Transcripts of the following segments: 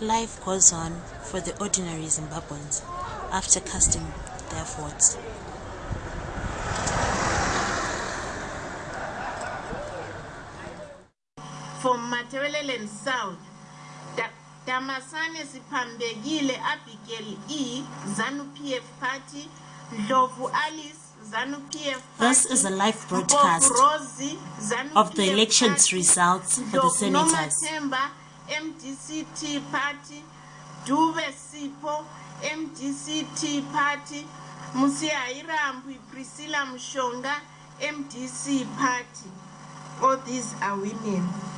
Life goes on for the ordinary Zimbabweans after casting their votes. from Matabeleland South. Da- Damasane Sipambegile Abigail E, ZANU PF Party, Ndlovu Alice, Party. This is a live broadcast Mpofu Rosie, ZANU of the elections results for the senators. Nomathemba, MDCT Party, Dube Sipho, MDCT Party, Musiairambwi Priscilla Mshonga, MDC Party. All these are women.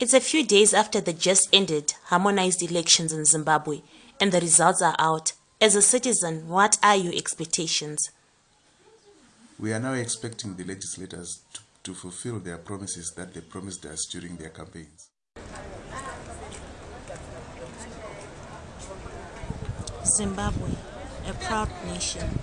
It's a few days after the just ended harmonized elections in Zimbabwe and the results are out. As a citizen, what are your expectations? We are now expecting the legislators to, to fulfill their promises that they promised us during their campaigns. Zimbabwe, a proud nation,